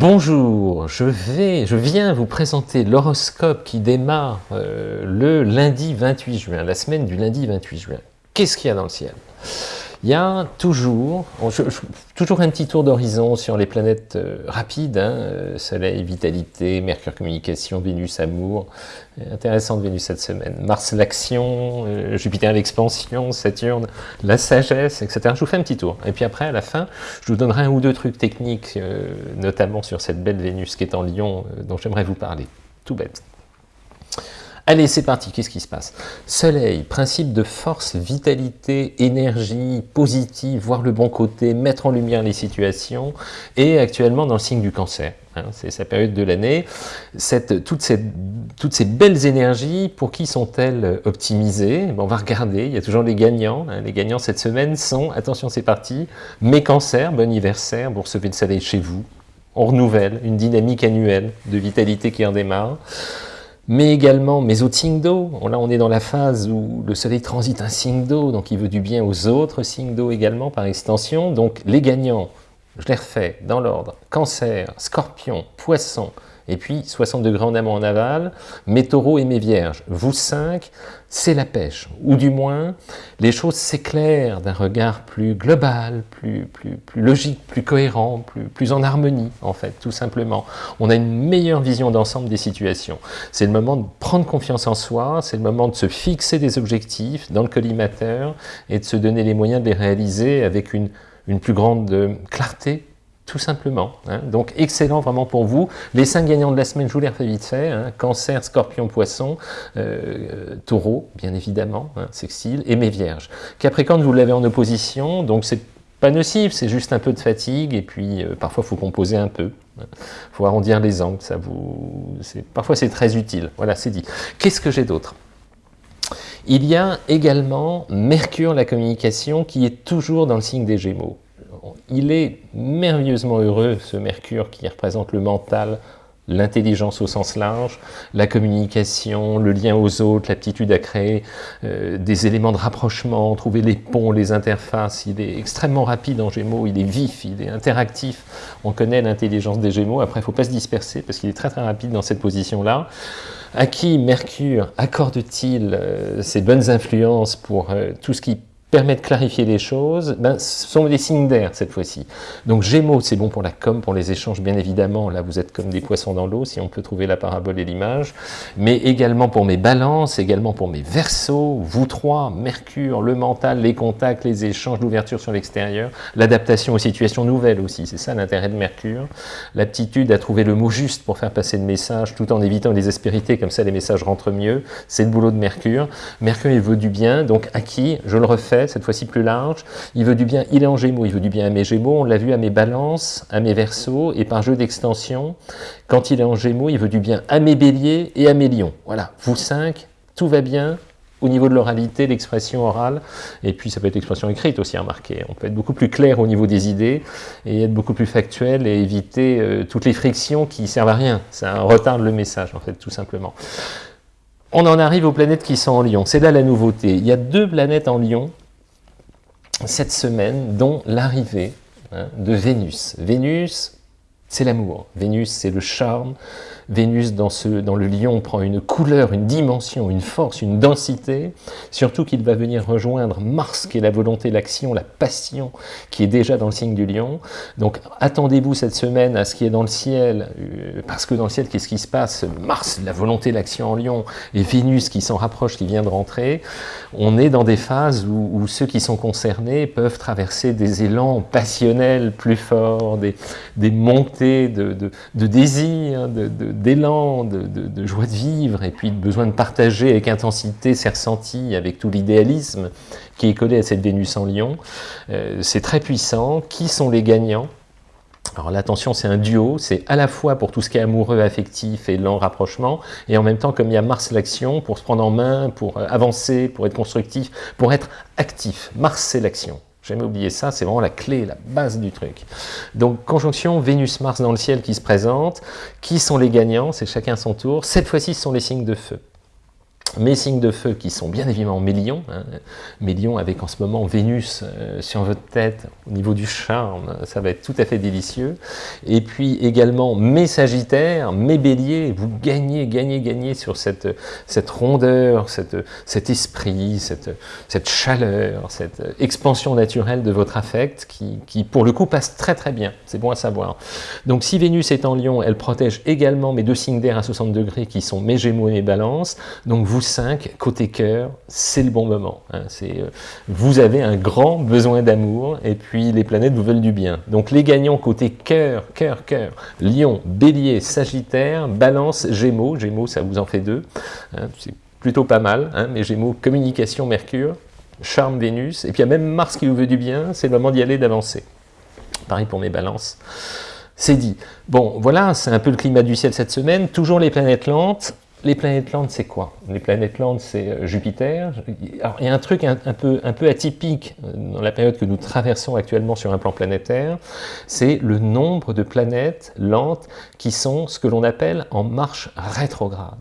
Bonjour, je, vais, je viens vous présenter l'horoscope qui démarre euh, le lundi 28 juin, la semaine du lundi 28 juin. Qu'est-ce qu'il y a dans le ciel? Il y a toujours, toujours un petit tour d'horizon sur les planètes euh, rapides, hein, euh, Soleil, Vitalité, Mercure, Communication, Vénus, Amour, euh, intéressante Vénus cette semaine, Mars, l'action, Jupiter, l'expansion, Saturne, la sagesse, etc. Je vous fais un petit tour, et puis après, à la fin, je vous donnerai un ou deux trucs techniques, notamment sur cette belle Vénus qui est en Lion, dont j'aimerais vous parler, tout bête. Allez, c'est parti, qu'est-ce qui se passe? Soleil, principe de force, vitalité, énergie, positive, voir le bon côté, mettre en lumière les situations, et actuellement dans le signe du cancer. Hein, c'est sa période de l'année. Toutes ces, belles énergies, pour qui sont-elles optimisées? On va regarder, il y a toujours les gagnants. Hein. Les gagnants cette semaine sont, attention c'est parti, mes cancers, bon anniversaire, vous recevez le soleil chez vous, on renouvelle, une dynamique annuelle de vitalité qui en démarre mais également mes autres signes d'eau. Là, on est dans la phase où le soleil transite un signe d'eau, donc il veut du bien aux autres signes d'eau également, par extension. Donc les gagnants, je les refais dans l'ordre, cancer, scorpion, poisson, et puis 60 degrés en amont en aval, mes taureaux et mes vierges. Vous cinq, c'est la pêche, ou du moins, les choses s'éclairent d'un regard plus global, plus, plus, logique, plus cohérent, plus, plus en harmonie, en fait, tout simplement. On a une meilleure vision d'ensemble des situations. C'est le moment de prendre confiance en soi, c'est le moment de se fixer des objectifs dans le collimateur et de se donner les moyens de les réaliser avec une, une plus grande clarté, tout simplement. Hein. Donc excellent vraiment pour vous. Les cinq gagnants de la semaine, je vous les refais vite fait. Hein. Cancer, Scorpion, Poisson, euh, Taureau, bien évidemment, hein, Sextile, et mes Vierges. Capricorne, vous l'avez en opposition, donc c'est pas nocif, c'est juste un peu de fatigue, et puis euh, parfois il faut composer un peu. Il faut arrondir les angles, ça vous... parfois c'est très utile. Voilà, c'est dit. Qu'est-ce que j'ai d'autre? Il y a également Mercure, la communication, qui est toujours dans le signe des Gémeaux il est merveilleusement heureux, ce Mercure qui représente le mental, l'intelligence au sens large, la communication, le lien aux autres, l'aptitude à créer euh, des éléments de rapprochement, trouver les ponts, les interfaces. Il est extrêmement rapide en Gémeaux, il est vif, il est interactif. On connaît l'intelligence des Gémeaux, après il ne faut pas se disperser parce qu'il est très très rapide dans cette position-là. À qui Mercure accorde-t-il euh, ses bonnes influences pour euh, tout ce qui permet de clarifier les choses, ben, ce sont des signes d'air cette fois-ci. Donc Gémeaux, c'est bon pour la com, pour les échanges, bien évidemment. Là, vous êtes comme des poissons dans l'eau, si on peut trouver la parabole et l'image. Mais également pour mes balances, également pour mes versos, vous trois, Mercure, le mental, les contacts, les échanges, l'ouverture sur l'extérieur, l'adaptation aux situations nouvelles aussi. C'est ça l'intérêt de Mercure. L'aptitude à trouver le mot juste pour faire passer le message, tout en évitant les aspérités, comme ça les messages rentrent mieux. C'est le boulot de Mercure. Mercure, il veut du bien, donc à qui? Je le refais cette fois-ci plus large. Il veut du bien, il est en Gémeaux, il veut du bien à mes Gémeaux, on l'a vu à mes balances, à mes Verseaux, et par jeu d'extension, quand il est en Gémeaux, il veut du bien à mes Béliers et à mes Lions. Voilà, vous cinq, tout va bien, au niveau de l'oralité, l'expression orale, et puis ça peut être l'expression écrite aussi, remarquez. On peut être beaucoup plus clair au niveau des idées, et être beaucoup plus factuel, et éviter euh, toutes les frictions qui servent à rien. Ça retarde le message, en fait, tout simplement. On en arrive aux planètes qui sont en Lion. C'est là la nouveauté. Il y a deux planètes en Lion cette semaine, dont l'arrivée hein, de Vénus. Vénus, c'est l'amour. Vénus, c'est le charme. Vénus, dans, le lion, prend une couleur, une dimension, une force, une densité. Surtout qu'il va venir rejoindre Mars, qui est la volonté, l'action, la passion, qui est déjà dans le signe du lion. Donc, attendez-vous cette semaine à ce qui est dans le ciel, euh, parce que dans le ciel, qu'est-ce qui se passe? Mars, la volonté, l'action en lion, et Vénus qui s'en rapproche, qui vient de rentrer. On est dans des phases où, ceux qui sont concernés peuvent traverser des élans passionnels plus forts, des, des montées de, de, de désir, de, d'élan, de, joie de vivre, et puis de besoin de partager avec intensité ses ressentis, avec tout l'idéalisme qui est collé à cette Vénus en lion. Euh, c'est très puissant. Qui sont les gagnants? Alors l'attention, c'est un duo, c'est à la fois pour tout ce qui est amoureux, affectif et lent rapprochement, et en même temps, comme il y a Mars l'action, pour se prendre en main, pour euh, avancer, pour être constructif, pour être actif. Mars, c'est l'action. Jamais oublier ça, c'est vraiment la clé, la base du truc. Donc, conjonction Vénus-Mars dans le ciel qui se présente. Qui sont les gagnants? C'est chacun son tour. Cette fois-ci, ce sont les signes de feu. Mes signes de feu qui sont bien évidemment mes lions, hein, mes lions avec en ce moment Vénus euh, sur votre tête au niveau du charme, ça va être tout à fait délicieux. Et puis également mes sagittaires, mes béliers, vous gagnez, gagnez, gagnez sur cette, cette rondeur, cette, cet esprit, cette, cette chaleur, cette expansion naturelle de votre affect qui, qui pour le coup passe très très bien, c'est bon à savoir. Donc si Vénus est en lion, elle protège également mes deux signes d'air à 60 degrés qui sont mes gémeaux et mes balances, donc vous 5, côté cœur, c'est le bon moment. Hein. Euh, vous avez un grand besoin d'amour, et puis les planètes vous veulent du bien. Donc les gagnants côté cœur, cœur, cœur, lion, bélier, sagittaire, balance, gémeaux, gémeaux ça vous en fait deux, hein. c'est plutôt pas mal, hein. mais gémeaux, communication, mercure, charme, Vénus, et puis il y a même Mars qui vous veut du bien, c'est le moment d'y aller, d'avancer. Pareil pour mes balances. C'est dit. Bon, voilà, c'est un peu le climat du ciel cette semaine. Toujours les planètes lentes. Les planètes lentes, c'est quoi? Les planètes lentes, c'est euh, Jupiter. Alors, il y a un truc un, peu, atypique euh, dans la période que nous traversons actuellement sur un plan planétaire, c'est le nombre de planètes lentes qui sont ce que l'on appelle en marche rétrograde.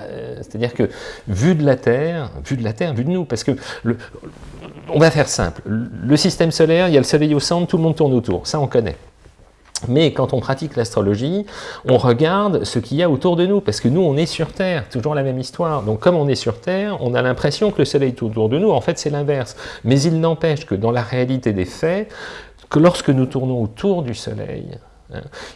Euh, c'est-à-dire que, vu de la Terre, vu de la Terre, vu de nous, parce que, on va faire simple, le système solaire, il y a le Soleil au centre, tout le monde tourne autour, ça on connaît. Mais quand on pratique l'astrologie, on regarde ce qu'il y a autour de nous, parce que nous, on est sur Terre, toujours la même histoire. Donc comme on est sur Terre, on a l'impression que le Soleil est autour de nous, en fait c'est l'inverse. Mais il n'empêche que dans la réalité des faits, que lorsque nous tournons autour du Soleil.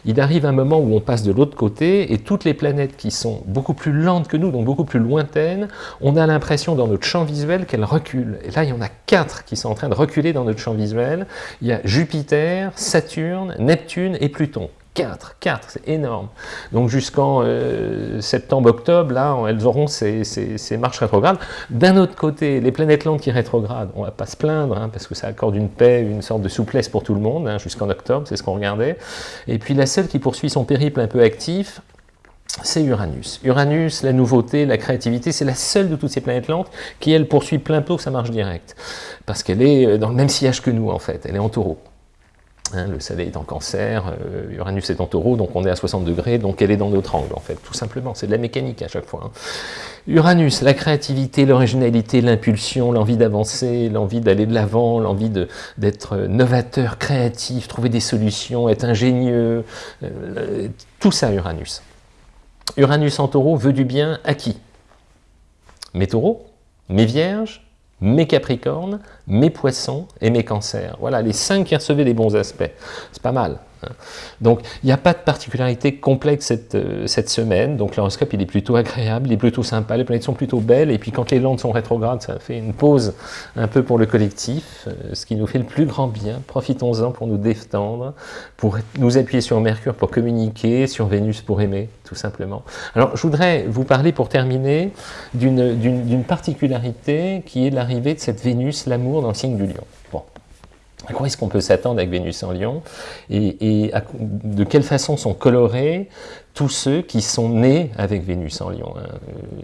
Il arrive un moment où on passe de l'autre côté et toutes les planètes qui sont beaucoup plus lentes que nous, donc beaucoup plus lointaines, on a l'impression dans notre champ visuel qu'elles reculent. Et là, il y en a quatre qui sont en train de reculer dans notre champ visuel. Il y a Jupiter, Saturne, Neptune et Pluton. 4, 4, c'est énorme. Donc jusqu'en euh, septembre-octobre, là, elles auront ces, marches rétrogrades. D'un autre côté, les planètes lentes qui rétrogradent, on ne va pas se plaindre, hein, parce que ça accorde une paix, une sorte de souplesse pour tout le monde, hein, jusqu'en octobre, c'est ce qu'on regardait. Et puis la seule qui poursuit son périple un peu actif, c'est Uranus. Uranus, la nouveauté, la créativité, c'est la seule de toutes ces planètes lentes qui, elle, poursuit plein pot sa marche directe. Parce qu'elle est dans le même sillage que nous, en fait. Elle est en taureau. Hein, le Soleil est en cancer, euh, Uranus est en taureau, donc on est à 60 degrés, donc elle est dans notre angle, en fait, tout simplement. C'est de la mécanique à chaque fois. Hein. Uranus, la créativité, l'originalité, l'impulsion, l'envie d'avancer, l'envie d'aller de l'avant, l'envie d'être novateur, créatif, trouver des solutions, être ingénieux, euh, tout ça, Uranus. Uranus en taureau veut du bien à qui? Mes taureaux? Mes vierges? Mes Capricornes, mes Poissons et mes Cancers. Voilà, les cinq qui recevaient des bons aspects. C'est pas mal. Donc, il n'y a pas de particularité complexe cette, euh, cette semaine, donc l'horoscope il est plutôt agréable, il est plutôt sympa, les planètes sont plutôt belles, et puis quand les landes sont rétrogrades, ça fait une pause un peu pour le collectif, euh, ce qui nous fait le plus grand bien, profitons-en pour nous détendre, pour nous appuyer sur Mercure pour communiquer, sur Vénus pour aimer, tout simplement. Alors, je voudrais vous parler pour terminer d'une particularité qui est l'arrivée de cette Vénus, l'amour dans le signe du lion. À quoi est-ce qu'on peut s'attendre avec Vénus en Lion? Et, de quelle façon sont colorés tous ceux qui sont nés avec Vénus en Lion. Hein.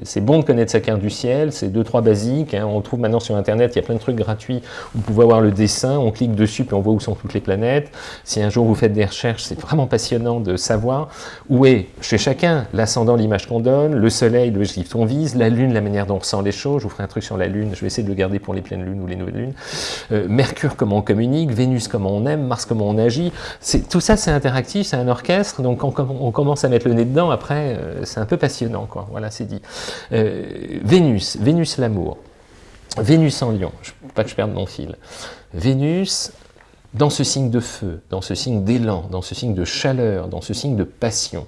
C'est bon de connaître sa carte du ciel, c'est deux, trois basiques. Hein. On trouve maintenant sur Internet, il y a plein de trucs gratuits. Vous pouvez avoir le dessin, on clique dessus, puis on voit où sont toutes les planètes. Si un jour vous faites des recherches, c'est vraiment passionnant de savoir où est, chez chacun, l'ascendant, l'image qu'on donne, le soleil, l'objectif qu'on vise, la lune, la manière dont on ressent les choses. Je vous ferai un truc sur la lune, je vais essayer de le garder pour les pleines lunes ou les nouvelles lunes. Euh, Mercure, comment on communique, Vénus, comment on aime, Mars, comment on agit. Tout ça, c'est interactif, c'est un orchestre, donc on, on commence à mettre le nez dedans, après, euh, c'est un peu passionnant, quoi. Voilà, c'est dit. Euh, Vénus, Vénus l'amour. Vénus en lion, pas que je perde mon fil. Vénus, dans ce signe de feu, dans ce signe d'élan, dans ce signe de chaleur, dans ce signe de passion,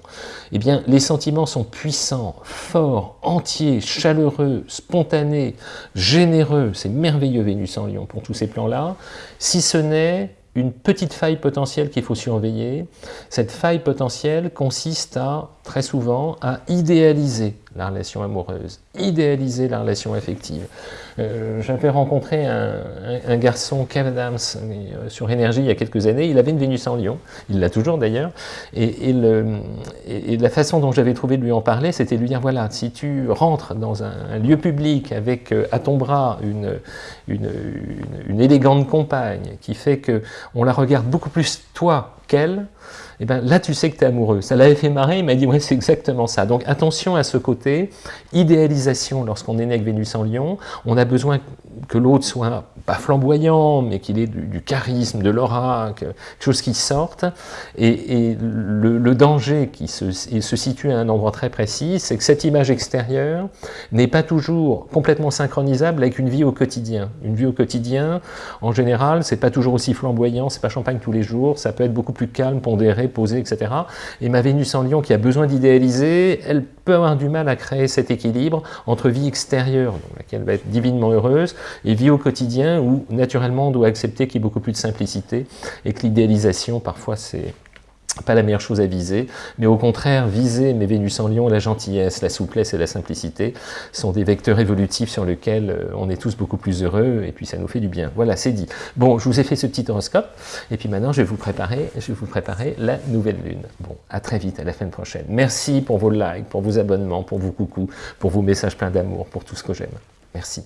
eh bien, les sentiments sont puissants, forts, entiers, chaleureux, spontanés, généreux. C'est merveilleux Vénus en lion pour tous ces plans-là, si ce n'est une petite faille potentielle qu'il faut surveiller. Cette faille potentielle consiste à, très souvent, à idéaliser la relation amoureuse, idéaliser la relation affective. Euh, j'avais rencontré un, garçon, Kev Adams, euh, sur Énergie il y a quelques années, il avait une Vénus en Lion, il l'a toujours d'ailleurs, et, la façon dont j'avais trouvé de lui en parler, c'était de lui dire, voilà, si tu rentres dans un, lieu public avec euh, à ton bras une, une, élégante compagne qui fait que on la regarde beaucoup plus toi qu'elle, et ben là tu sais que tu es amoureux. Ça l'avait fait marrer, il m'a dit, ouais, c'est exactement ça. Donc attention à ce côté, idéalisation lorsqu'on est né avec Vénus en Lion, on a besoin que l'autre soit pas flamboyant, mais qu'il ait du, charisme, de l'aura, quelque chose qui sorte. Et, le, danger qui se, situe à un endroit très précis, c'est que cette image extérieure n'est pas toujours complètement synchronisable avec une vie au quotidien. Une vie au quotidien, en général, c'est pas toujours aussi flamboyant, c'est pas champagne tous les jours, ça peut être beaucoup plus calme, pondéré, posé, etc. Et ma Vénus en Lion, qui a besoin d'idéaliser, elle peut avoir du mal à créer cet équilibre entre vie extérieure, dans laquelle elle va être divinement heureuse, et vie au quotidien, où naturellement on doit accepter qu'il y ait beaucoup plus de simplicité, et que l'idéalisation, parfois, c'est pas la meilleure chose à viser, mais au contraire, viser mes Vénus en Lion, la gentillesse, la souplesse et la simplicité sont des vecteurs évolutifs sur lesquels euh, on est tous beaucoup plus heureux, et puis ça nous fait du bien. Voilà, c'est dit. Bon, je vous ai fait ce petit horoscope, et puis maintenant je vais vous préparer, je vais vous préparer la nouvelle lune. Bon, à très vite, à la fin prochaine. Merci pour vos likes, pour vos abonnements, pour vos coucous, pour vos messages pleins d'amour, pour tout ce que j'aime. Merci.